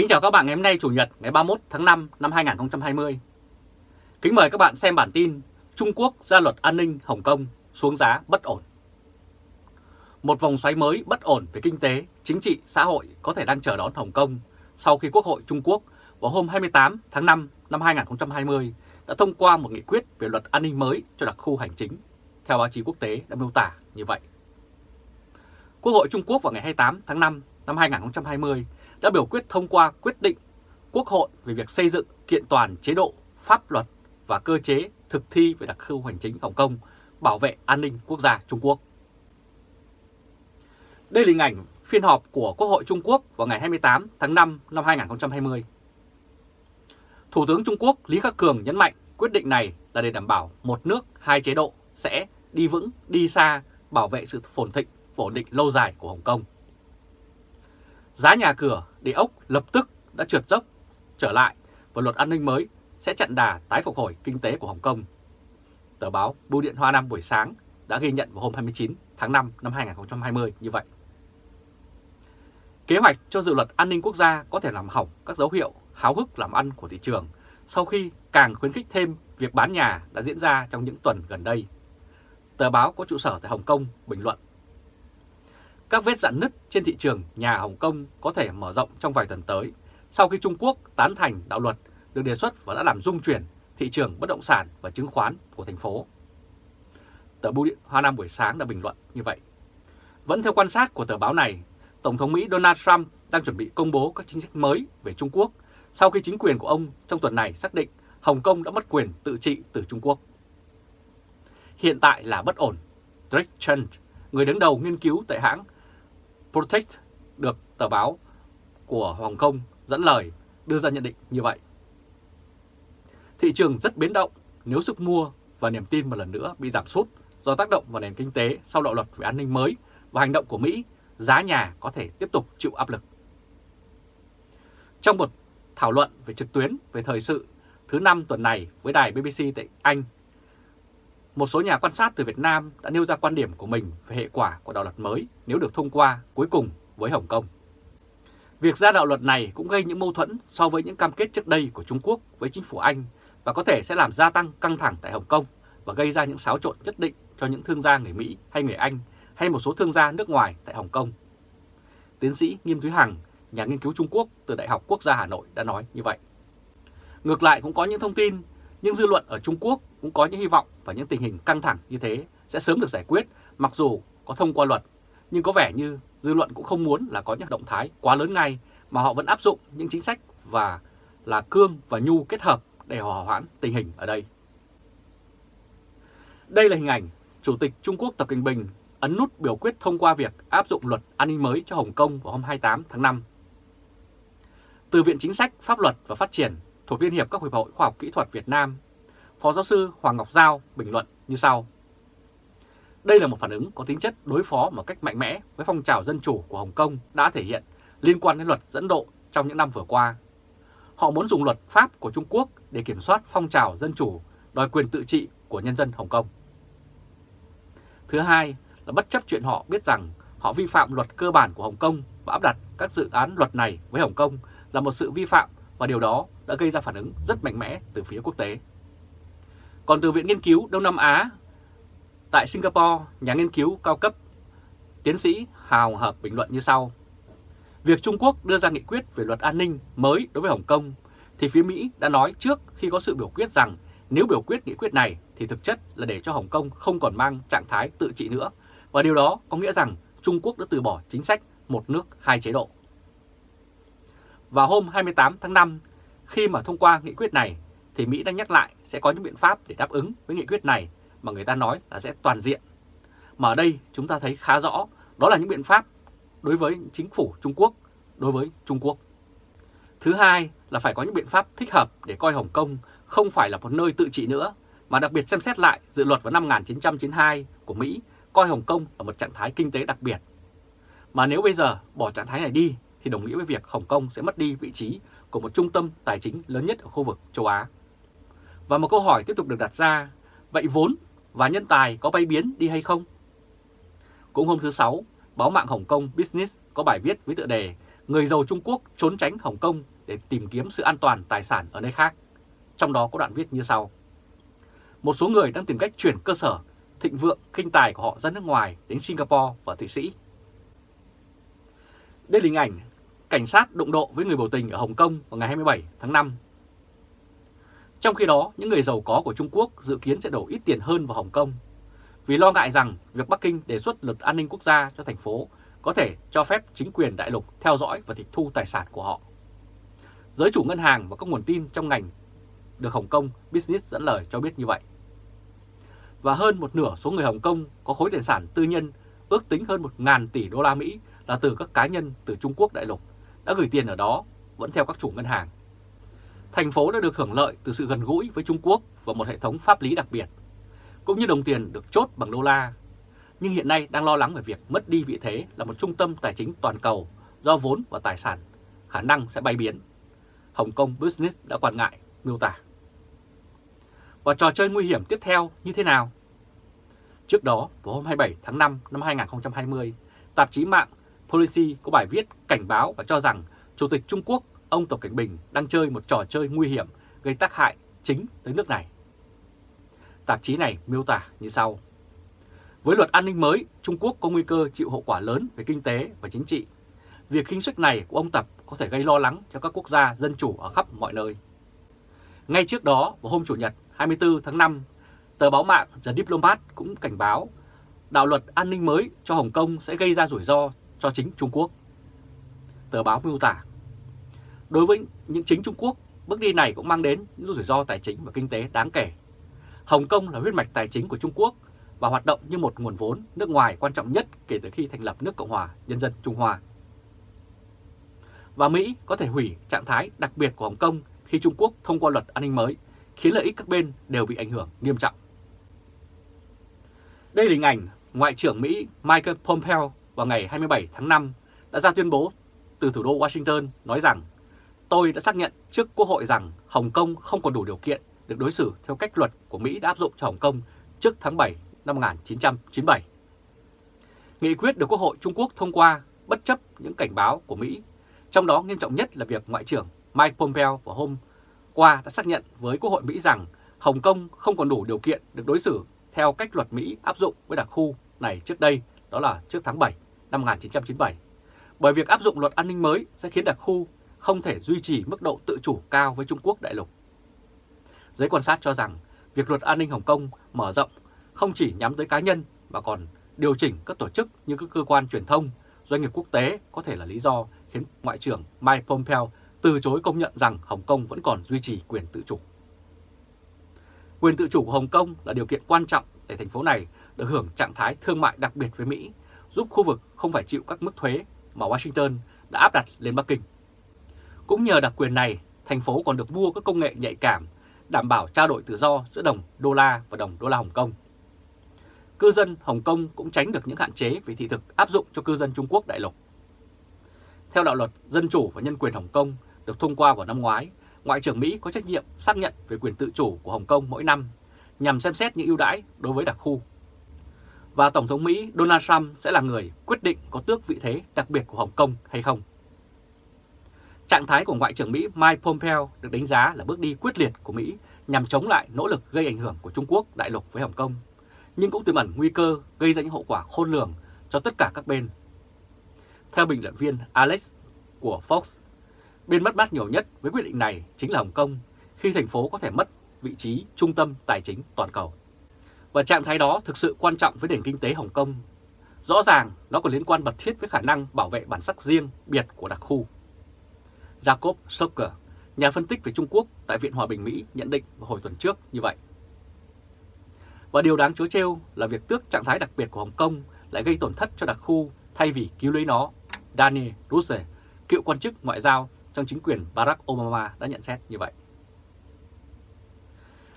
Kính chào các bạn ngày hôm nay Chủ nhật ngày 31 tháng 5 năm 2020. Kính mời các bạn xem bản tin Trung Quốc ra luật an ninh Hồng Kông xuống giá bất ổn. Một vòng xoáy mới bất ổn về kinh tế, chính trị, xã hội có thể đang chờ đón Hồng Kông sau khi Quốc hội Trung Quốc vào hôm 28 tháng 5 năm 2020 đã thông qua một nghị quyết về luật an ninh mới cho đặc khu hành chính, theo báo chí quốc tế đã miêu tả như vậy. Quốc hội Trung Quốc vào ngày 28 tháng 5 năm 2020 đã biểu quyết thông qua quyết định Quốc hội về việc xây dựng kiện toàn chế độ, pháp luật và cơ chế thực thi về đặc khu hành chính Hồng Kông bảo vệ an ninh quốc gia Trung Quốc. Đây là hình ảnh phiên họp của Quốc hội Trung Quốc vào ngày 28 tháng 5 năm 2020. Thủ tướng Trung Quốc Lý Khắc Cường nhấn mạnh quyết định này là để đảm bảo một nước, hai chế độ sẽ đi vững, đi xa, bảo vệ sự phồn thịnh, ổn định lâu dài của Hồng Kông. Giá nhà cửa, địa ốc lập tức đã trượt dốc trở lại và luật an ninh mới sẽ chặn đà tái phục hồi kinh tế của Hồng Kông. Tờ báo Bưu điện Hoa Nam buổi sáng đã ghi nhận vào hôm 29 tháng 5 năm 2020 như vậy. Kế hoạch cho dự luật an ninh quốc gia có thể làm hỏng các dấu hiệu háo hức làm ăn của thị trường sau khi càng khuyến khích thêm việc bán nhà đã diễn ra trong những tuần gần đây. Tờ báo có trụ sở tại Hồng Kông bình luận các vết dạn nứt trên thị trường nhà Hồng Kông có thể mở rộng trong vài tuần tới sau khi Trung Quốc tán thành đạo luật được đề xuất và đã làm rung chuyển thị trường bất động sản và chứng khoán của thành phố. Tờ Bưu điện Hoa Nam buổi sáng đã bình luận như vậy. Vẫn theo quan sát của tờ báo này, Tổng thống Mỹ Donald Trump đang chuẩn bị công bố các chính sách mới về Trung Quốc sau khi chính quyền của ông trong tuần này xác định Hồng Kông đã mất quyền tự trị từ Trung Quốc. Hiện tại là bất ổn. Drake Chen, người đứng đầu nghiên cứu tại hãng Protect được tờ báo của Hồng Kông dẫn lời đưa ra nhận định như vậy. Thị trường rất biến động nếu sức mua và niềm tin một lần nữa bị giảm sút do tác động vào nền kinh tế sau đạo luật về an ninh mới và hành động của Mỹ, giá nhà có thể tiếp tục chịu áp lực. Trong một thảo luận về trực tuyến về thời sự thứ năm tuần này với đài BBC tại Anh, một số nhà quan sát từ Việt Nam đã nêu ra quan điểm của mình về hệ quả của đạo luật mới nếu được thông qua cuối cùng với Hồng Kông. Việc ra đạo luật này cũng gây những mâu thuẫn so với những cam kết trước đây của Trung Quốc với chính phủ Anh và có thể sẽ làm gia tăng căng thẳng tại Hồng Kông và gây ra những xáo trộn nhất định cho những thương gia người Mỹ hay người Anh hay một số thương gia nước ngoài tại Hồng Kông. Tiến sĩ Nghiêm Thúy Hằng, nhà nghiên cứu Trung Quốc từ Đại học Quốc gia Hà Nội đã nói như vậy. Ngược lại cũng có những thông tin nhưng dư luận ở Trung Quốc cũng có những hy vọng và những tình hình căng thẳng như thế sẽ sớm được giải quyết mặc dù có thông qua luật. Nhưng có vẻ như dư luận cũng không muốn là có những động thái quá lớn ngay mà họ vẫn áp dụng những chính sách và là cương và nhu kết hợp để hòa hoãn tình hình ở đây. Đây là hình ảnh Chủ tịch Trung Quốc Tập Cận Bình ấn nút biểu quyết thông qua việc áp dụng luật an ninh mới cho Hồng Kông vào hôm 28 tháng 5. Từ Viện Chính sách, Pháp luật và Phát triển thuộc Liên hiệp các Hiệp hội Khoa học Kỹ thuật Việt Nam, Phó giáo sư Hoàng Ngọc Giao bình luận như sau. Đây là một phản ứng có tính chất đối phó một cách mạnh mẽ với phong trào dân chủ của Hồng Kông đã thể hiện liên quan đến luật dẫn độ trong những năm vừa qua. Họ muốn dùng luật pháp của Trung Quốc để kiểm soát phong trào dân chủ, đòi quyền tự trị của nhân dân Hồng Kông. Thứ hai là bất chấp chuyện họ biết rằng họ vi phạm luật cơ bản của Hồng Kông và áp đặt các dự án luật này với Hồng Kông là một sự vi phạm và điều đó đã gây ra phản ứng rất mạnh mẽ từ phía quốc tế. Còn từ Viện Nghiên cứu Đông Nam Á tại Singapore, nhà nghiên cứu cao cấp tiến sĩ Hào Hợp bình luận như sau. Việc Trung Quốc đưa ra nghị quyết về luật an ninh mới đối với Hồng Kông thì phía Mỹ đã nói trước khi có sự biểu quyết rằng nếu biểu quyết nghị quyết này thì thực chất là để cho Hồng Kông không còn mang trạng thái tự trị nữa và điều đó có nghĩa rằng Trung Quốc đã từ bỏ chính sách một nước hai chế độ. Vào hôm 28 tháng 5, khi mà thông qua nghị quyết này, thì Mỹ đã nhắc lại sẽ có những biện pháp để đáp ứng với nghị quyết này mà người ta nói là sẽ toàn diện. Mà ở đây chúng ta thấy khá rõ đó là những biện pháp đối với chính phủ Trung Quốc, đối với Trung Quốc. Thứ hai là phải có những biện pháp thích hợp để coi Hồng Kông không phải là một nơi tự trị nữa, mà đặc biệt xem xét lại dự luật vào năm 1992 của Mỹ coi Hồng Kông là một trạng thái kinh tế đặc biệt. Mà nếu bây giờ bỏ trạng thái này đi thì đồng nghĩa với việc Hồng Kông sẽ mất đi vị trí của một trung tâm tài chính lớn nhất ở khu vực châu Á. Và một câu hỏi tiếp tục được đặt ra, vậy vốn và nhân tài có bay biến đi hay không? Cũng hôm thứ Sáu, báo mạng Hồng Kông Business có bài viết với tựa đề người giàu Trung Quốc trốn tránh Hồng Kông để tìm kiếm sự an toàn tài sản ở nơi khác. Trong đó có đoạn viết như sau. Một số người đang tìm cách chuyển cơ sở thịnh vượng kinh tài của họ ra nước ngoài đến Singapore và Thụy Sĩ. Đây là hình ảnh cảnh sát đụng độ với người biểu tình ở Hồng Kông vào ngày 27 tháng 5. Trong khi đó, những người giàu có của Trung Quốc dự kiến sẽ đổ ít tiền hơn vào Hồng Kông vì lo ngại rằng việc Bắc Kinh đề xuất luật an ninh quốc gia cho thành phố có thể cho phép chính quyền đại lục theo dõi và tịch thu tài sản của họ. Giới chủ ngân hàng và các nguồn tin trong ngành được Hồng Kông Business dẫn lời cho biết như vậy. Và hơn một nửa số người Hồng Kông có khối tài sản tư nhân ước tính hơn 1.000 tỷ đô la Mỹ là từ các cá nhân từ Trung Quốc đại lục đã gửi tiền ở đó vẫn theo các chủ ngân hàng. Thành phố đã được hưởng lợi từ sự gần gũi với Trung Quốc và một hệ thống pháp lý đặc biệt, cũng như đồng tiền được chốt bằng đô la. Nhưng hiện nay đang lo lắng về việc mất đi vị thế là một trung tâm tài chính toàn cầu do vốn và tài sản khả năng sẽ bay biến. Hồng Kông Business đã quan ngại, miêu tả. Và trò chơi nguy hiểm tiếp theo như thế nào? Trước đó, vào hôm 27 tháng 5 năm 2020, tạp chí mạng Policy có bài viết cảnh báo và cho rằng Chủ tịch Trung Quốc ông Tập Cảnh Bình đang chơi một trò chơi nguy hiểm gây tác hại chính tới nước này. Tạp chí này miêu tả như sau. Với luật an ninh mới, Trung Quốc có nguy cơ chịu hậu quả lớn về kinh tế và chính trị. Việc khinh suất này của ông Tập có thể gây lo lắng cho các quốc gia dân chủ ở khắp mọi nơi. Ngay trước đó, vào hôm Chủ nhật 24 tháng 5, tờ báo mạng The Diplomat cũng cảnh báo đạo luật an ninh mới cho Hồng Kông sẽ gây ra rủi ro cho chính Trung Quốc. Tờ báo miêu tả, đối với những chính Trung Quốc, bước đi này cũng mang đến những rủi ro tài chính và kinh tế đáng kể. Hồng Kông là huyết mạch tài chính của Trung Quốc và hoạt động như một nguồn vốn nước ngoài quan trọng nhất kể từ khi thành lập nước Cộng hòa Nhân dân Trung Hoa. Và Mỹ có thể hủy trạng thái đặc biệt của Hồng Kông khi Trung Quốc thông qua luật an ninh mới, khiến lợi ích các bên đều bị ảnh hưởng nghiêm trọng. Đây là hình ảnh Ngoại trưởng Mỹ Michael Pompeo vào ngày 27 tháng 5 đã ra tuyên bố từ thủ đô Washington nói rằng tôi đã xác nhận trước Quốc hội rằng Hồng Kông không còn đủ điều kiện được đối xử theo cách luật của Mỹ đã áp dụng cho Hồng Kông trước tháng 7 năm 1997. Nghị quyết được Quốc hội Trung Quốc thông qua bất chấp những cảnh báo của Mỹ, trong đó nghiêm trọng nhất là việc Ngoại trưởng Mike Pompeo vào hôm qua đã xác nhận với Quốc hội Mỹ rằng Hồng Kông không còn đủ điều kiện được đối xử theo cách luật Mỹ áp dụng với đặc khu này trước đây, đó là trước tháng 7 năm 1997. Bởi việc áp dụng luật an ninh mới sẽ khiến đặc khu không thể duy trì mức độ tự chủ cao với Trung Quốc đại lục. Giới quan sát cho rằng việc luật an ninh Hồng Kông mở rộng không chỉ nhắm tới cá nhân mà còn điều chỉnh các tổ chức như các cơ quan truyền thông, doanh nghiệp quốc tế có thể là lý do khiến Ngoại trưởng Mike Pompeo từ chối công nhận rằng Hồng Kông vẫn còn duy trì quyền tự chủ. Quyền tự chủ của Hồng Kông là điều kiện quan trọng để thành phố này được hưởng trạng thái thương mại đặc biệt với Mỹ, giúp khu vực không phải chịu các mức thuế mà Washington đã áp đặt lên Bắc Kinh. Cũng nhờ đặc quyền này, thành phố còn được mua các công nghệ nhạy cảm, đảm bảo trao đổi tự do giữa đồng đô la và đồng đô la Hồng Kông. Cư dân Hồng Kông cũng tránh được những hạn chế về thị thực áp dụng cho cư dân Trung Quốc đại lục. Theo đạo luật Dân chủ và Nhân quyền Hồng Kông được thông qua vào năm ngoái, Ngoại trưởng Mỹ có trách nhiệm xác nhận về quyền tự chủ của Hồng Kông mỗi năm nhằm xem xét những ưu đãi đối với đặc khu. Và Tổng thống Mỹ Donald Trump sẽ là người quyết định có tước vị thế đặc biệt của Hồng Kông hay không. Trạng thái của Ngoại trưởng Mỹ Mike Pompeo được đánh giá là bước đi quyết liệt của Mỹ nhằm chống lại nỗ lực gây ảnh hưởng của Trung Quốc đại lục với Hồng Kông, nhưng cũng tiềm ẩn nguy cơ gây ra những hậu quả khôn lường cho tất cả các bên. Theo bình luận viên Alex của Fox, bên mất mát nhiều nhất với quyết định này chính là Hồng Kông khi thành phố có thể mất vị trí trung tâm tài chính toàn cầu. Và trạng thái đó thực sự quan trọng với nền kinh tế Hồng Kông. Rõ ràng nó còn liên quan mật thiết với khả năng bảo vệ bản sắc riêng biệt của đặc khu. Jacob Stoker, nhà phân tích về Trung Quốc tại Viện Hòa bình Mỹ nhận định vào hồi tuần trước như vậy. Và điều đáng chối trêu là việc tước trạng thái đặc biệt của Hồng Kông lại gây tổn thất cho đặc khu thay vì cứu lấy nó. Daniel Russe, cựu quan chức ngoại giao trong chính quyền Barack Obama đã nhận xét như vậy.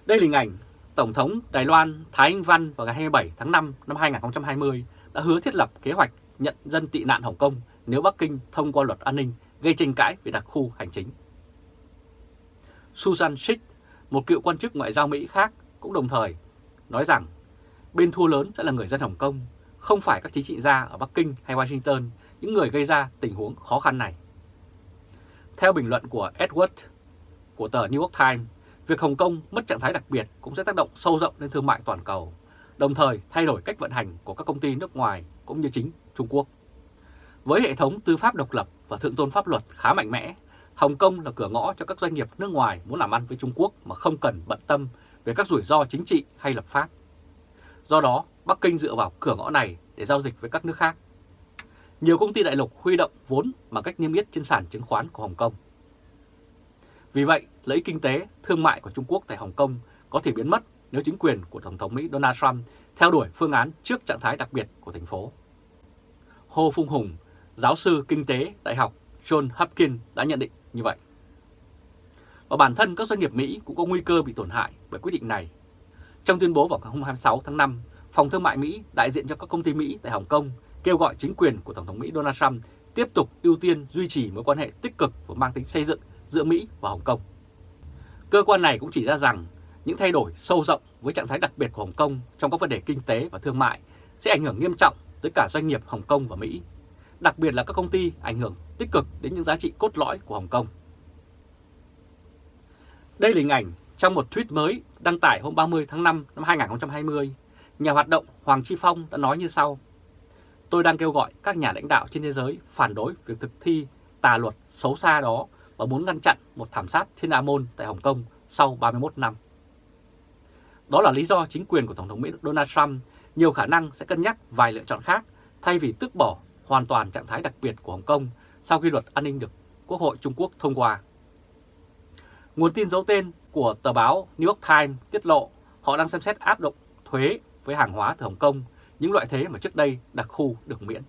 Đây là hình ảnh Tổng thống Đài Loan Thái Anh Văn vào ngày 27 tháng 5 năm 2020 đã hứa thiết lập kế hoạch nhận dân tị nạn Hồng Kông nếu Bắc Kinh thông qua luật an ninh gây tranh cãi về đặc khu hành chính. Susan Schick, một cựu quan chức ngoại giao Mỹ khác, cũng đồng thời nói rằng bên thua lớn sẽ là người dân Hồng Kông, không phải các chính trị gia ở Bắc Kinh hay Washington, những người gây ra tình huống khó khăn này. Theo bình luận của Edward của tờ New York Times, việc Hồng Kông mất trạng thái đặc biệt cũng sẽ tác động sâu rộng lên thương mại toàn cầu, đồng thời thay đổi cách vận hành của các công ty nước ngoài cũng như chính Trung Quốc. Với hệ thống tư pháp độc lập và thượng tôn pháp luật khá mạnh mẽ, Hồng Kông là cửa ngõ cho các doanh nghiệp nước ngoài muốn làm ăn với Trung Quốc mà không cần bận tâm về các rủi ro chính trị hay lập pháp. Do đó, Bắc Kinh dựa vào cửa ngõ này để giao dịch với các nước khác. Nhiều công ty đại lục huy động vốn bằng cách niêm yết trên sàn chứng khoán của Hồng Kông. Vì vậy, lợi ích kinh tế, thương mại của Trung Quốc tại Hồng Kông có thể biến mất nếu chính quyền của Tổng thống Mỹ Donald Trump theo đuổi phương án trước trạng thái đặc biệt của thành phố. Hồ Phung Hùng, giáo sư kinh tế Đại học John Hopkins đã nhận định như vậy. Và bản thân các doanh nghiệp Mỹ cũng có nguy cơ bị tổn hại bởi quyết định này. Trong tuyên bố vào ngày 26 tháng 5, Phòng Thương mại Mỹ đại diện cho các công ty Mỹ tại Hồng Kông kêu gọi chính quyền của Tổng thống Mỹ Donald Trump tiếp tục ưu tiên duy trì mối quan hệ tích cực và mang tính xây dựng giữa Mỹ và Hồng Kông. Cơ quan này cũng chỉ ra rằng những thay đổi sâu rộng với trạng thái đặc biệt của Hồng Kông trong các vấn đề kinh tế và thương mại sẽ ảnh hưởng nghiêm trọng tới cả doanh nghiệp Hồng Kông và Mỹ, đặc biệt là các công ty ảnh hưởng tích cực đến những giá trị cốt lõi của Hồng Kông. Đây là hình ảnh trong một tweet mới đăng tải hôm 30 tháng 5 năm 2020, nhà hoạt động Hoàng Chi Phong đã nói như sau. Tôi đang kêu gọi các nhà lãnh đạo trên thế giới phản đối việc thực thi tà luật xấu xa đó và muốn ngăn chặn một thảm sát thiên A Môn tại Hồng Kông sau 31 năm. Đó là lý do chính quyền của Tổng thống Mỹ Donald Trump nhiều khả năng sẽ cân nhắc vài lựa chọn khác thay vì tước bỏ hoàn toàn trạng thái đặc biệt của Hồng Kông sau khi luật an ninh được Quốc hội Trung Quốc thông qua. Nguồn tin giấu tên của tờ báo New York Times tiết lộ họ đang xem xét áp dụng thuế với hàng hóa từ Hồng Kông, những loại thuế mà trước đây đặc khu được miễn.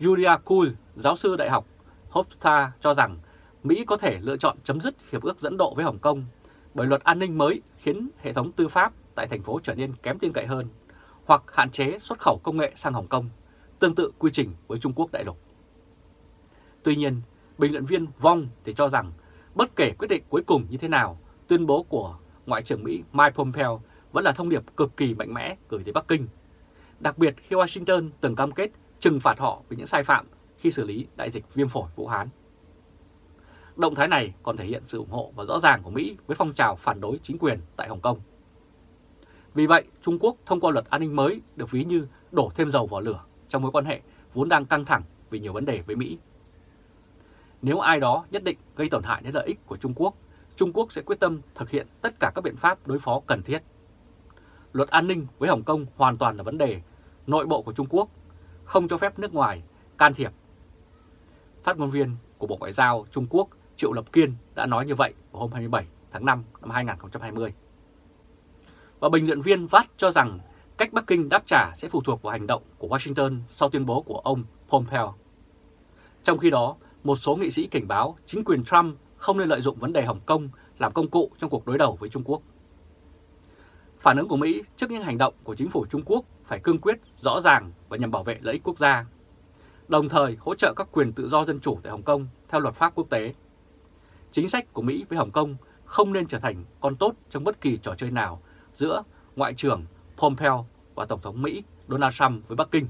Julia Kuhl, giáo sư đại học Hofstra cho rằng Mỹ có thể lựa chọn chấm dứt hiệp ước dẫn độ với Hồng Kông bởi luật an ninh mới khiến hệ thống tư pháp tại thành phố trở nên kém tin cậy hơn hoặc hạn chế xuất khẩu công nghệ sang Hồng Kông, tương tự quy trình với Trung Quốc đại lục. Tuy nhiên, bình luận viên Vong thì cho rằng bất kể quyết định cuối cùng như thế nào, tuyên bố của Ngoại trưởng Mỹ Mike Pompeo vẫn là thông điệp cực kỳ mạnh mẽ gửi tới Bắc Kinh. Đặc biệt khi Washington từng cam kết trừng phạt họ vì những sai phạm khi xử lý đại dịch viêm phổi Vũ Hán. Động thái này còn thể hiện sự ủng hộ và rõ ràng của Mỹ với phong trào phản đối chính quyền tại Hồng Kông. Vì vậy, Trung Quốc thông qua luật an ninh mới được ví như đổ thêm dầu vào lửa trong mối quan hệ vốn đang căng thẳng vì nhiều vấn đề với Mỹ. Nếu ai đó nhất định gây tổn hại đến lợi ích của Trung Quốc, Trung Quốc sẽ quyết tâm thực hiện tất cả các biện pháp đối phó cần thiết. Luật an ninh với Hồng Kông hoàn toàn là vấn đề nội bộ của Trung Quốc, không cho phép nước ngoài can thiệp. Phát ngôn viên của Bộ Ngoại giao Trung Quốc Triệu Lập Kiên đã nói như vậy vào hôm 27 tháng 5 năm 2020. Và bình luận viên VAT cho rằng cách Bắc Kinh đáp trả sẽ phụ thuộc vào hành động của Washington sau tuyên bố của ông Pompeo. Trong khi đó, một số nghị sĩ cảnh báo chính quyền Trump không nên lợi dụng vấn đề Hồng Kông làm công cụ trong cuộc đối đầu với Trung Quốc. Phản ứng của Mỹ trước những hành động của chính phủ Trung Quốc phải cương quyết, rõ ràng và nhằm bảo vệ lợi ích quốc gia, đồng thời hỗ trợ các quyền tự do dân chủ tại Hồng Kông theo luật pháp quốc tế. Chính sách của Mỹ với Hồng Kông không nên trở thành con tốt trong bất kỳ trò chơi nào giữa Ngoại trưởng Pompeo và Tổng thống Mỹ Donald Trump với Bắc Kinh.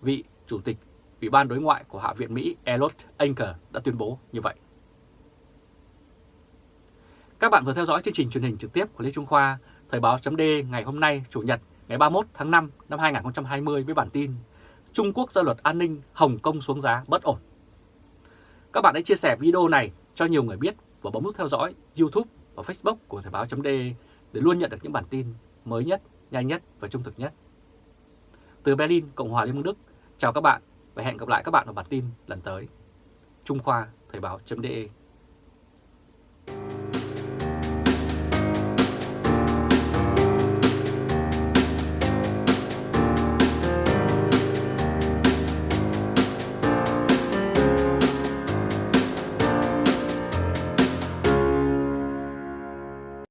Vị Chủ tịch Ủy ban Đối ngoại của Hạ viện Mỹ Elot Anker đã tuyên bố như vậy. Các bạn vừa theo dõi chương trình truyền hình trực tiếp của Lê Trung Khoa, Thời báo chấm ngày hôm nay, Chủ nhật, ngày 31 tháng 5 năm 2020 với bản tin Trung Quốc ra luật an ninh Hồng Kông xuống giá bất ổn. Các bạn hãy chia sẻ video này cho nhiều người biết và bấm nút theo dõi YouTube và Facebook của Thời báo chấm để luôn nhận được những bản tin mới nhất, nhanh nhất và trung thực nhất. Từ Berlin, Cộng hòa Liên bang Đức, chào các bạn và hẹn gặp lại các bạn ở bản tin lần tới. Trung Khoa Thời báo.de